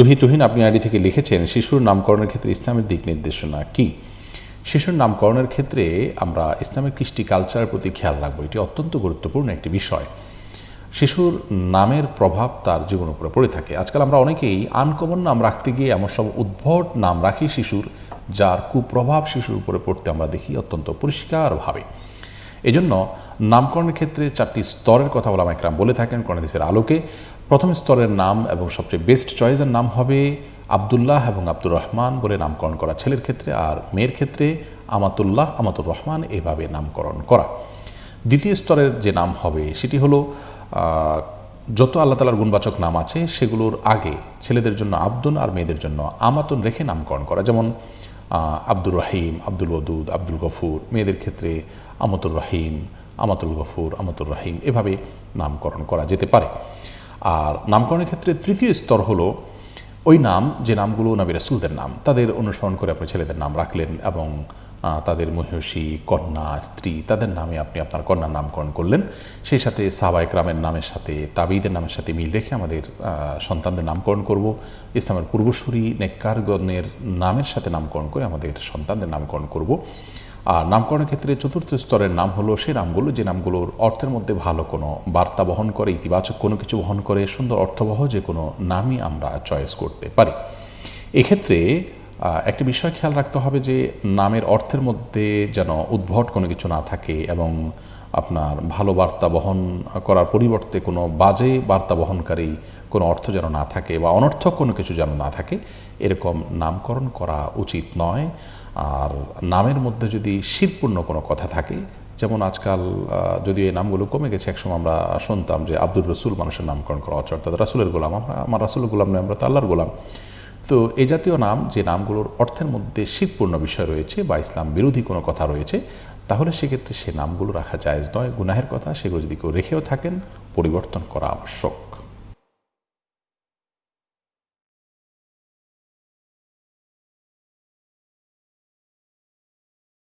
তুহি তুহিন আপনি আইডি থেকে লিখেছেন, শিশুর নামকরণের ক্ষেত্রে ইসলামের দিক নির্দেশনা কি? শিশুর নামকরণের ক্ষেত্রে আমরা ইসলামের কৃষ্টি কালচারের প্রতি খেয়াল রাখব। এটি অত্যন্ত গুরুত্বপূর্ণ একটি বিষয়। শিশুর নামের প্রভাব তার জীবন উপরে পড়ে থাকে। আজকাল আমরা অনেকেই আনকমন নাম রাখতে গিয়ে এমন সব উদ্ভট নাম রাখি শিশুর, যার কুপ্রভাব শিশুর উপরে পড়তে আমরা দেখি অত্যন্ত পরিষ্কারভাবে। এজন্য নামকরণের ক্ষেত্রে চারটি স্তরের কথা বলা একরাম বলে থাকেন কর্ণদেশের আলোকে। প্রথম স্তরের নাম এবং সবচেয়ে বেস্ট চয়েসের নাম হবে আবদুল্লাহ এবং আব্দুর রহমান বলে নামকরণ করা ছেলের ক্ষেত্রে আর মেয়ের ক্ষেত্রে আমাতুল্লাহ আমাতুর রহমান এভাবে নামকরণ করা। দ্বিতীয় স্তরের যে নাম হবে সেটি হলো যত আল্লাহ তালার গুণবাচক নাম আছে সেগুলোর আগে ছেলেদের জন্য আব্দুন আর মেয়েদের জন্য আমাতুন রেখে নামকরণ করা। যেমন আব্দুর রহিম, আব্দুল ওদুদ, আব্দুল গফুর, মেয়েদের ক্ষেত্রে আমতুর রহিম, আমাতুল গফুর আমাতুল রহিম, এভাবে নামকরণ করা যেতে পারে। আর নামকরণের ক্ষেত্রে তৃতীয় স্তর হলো ওই নাম, যে নামগুলো নবী রাসুলদের নাম, তাদের অনুসরণ করে আপনি ছেলেদের নাম রাখলেন এবং তাদের মহিষী, কন্যা, স্ত্রী, তাদের নামে আপনি আপনার কন্যার নামকরণ করলেন। সেই সাথে সাবায়ক রামের নামের সাথে, তাবিদের নামের সাথে মিল রেখে আমাদের সন্তানদের নামকরণ করব। ইসলামের পূর্বসূরি নেককারগণের নামের সাথে নামকরণ করে আমাদের সন্তানদের নামকরণ করব। আর নামকরণের ক্ষেত্রে চতুর্থ স্তরের নাম হলো সেই নামগুলো, যে নামগুলোর অর্থের মধ্যে ভালো কোনো বার্তা বহন করে, ইতিবাচক কোনো কিছু বহন করে, সুন্দর অর্থবহ যে কোনো নামই আমরা চয়েস করতে পারি। এক্ষেত্রে একটি বিষয় খেয়াল রাখতে হবে যে নামের অর্থের মধ্যে যেন উদ্ভট কোনো কিছু না থাকে এবং আপনার ভালো বার্তা বহন করার পরিবর্তে কোনো বাজে বার্তা বহনকারী কোনো অর্থ যেন না থাকে বা অনর্থক কোনো কিছু যেন না থাকে, এরকম নামকরণ করা উচিত নয়। আর নামের মধ্যে যদি শিরপূর্ণ কোনো কথা থাকে, যেমন আজকাল যদি এই নামগুলো কমে গেছে, একসময় আমরা শুনতাম যে আব্দুর রসুল মানুষের নামকরণ করা অর্থাৎ রাসুলের গোলাম, আমরা, আমার রাসুলের গোলাম নয়, আমরা তো আল্লাহর গোলাম। তো এ জাতীয় নাম, যে নামগুলোর অর্থের মধ্যে শীতপূর্ণ বিষয় রয়েছে বা ইসলাম বিরোধী কোনো কথা রয়েছে, তাহলে সেক্ষেত্রে সে নামগুলো রাখা জায়েজ নয়। গুনাহের কথা সেগুলো যদি কেউ রেখেও থাকেন, পরিবর্তন করা আবশ্যক।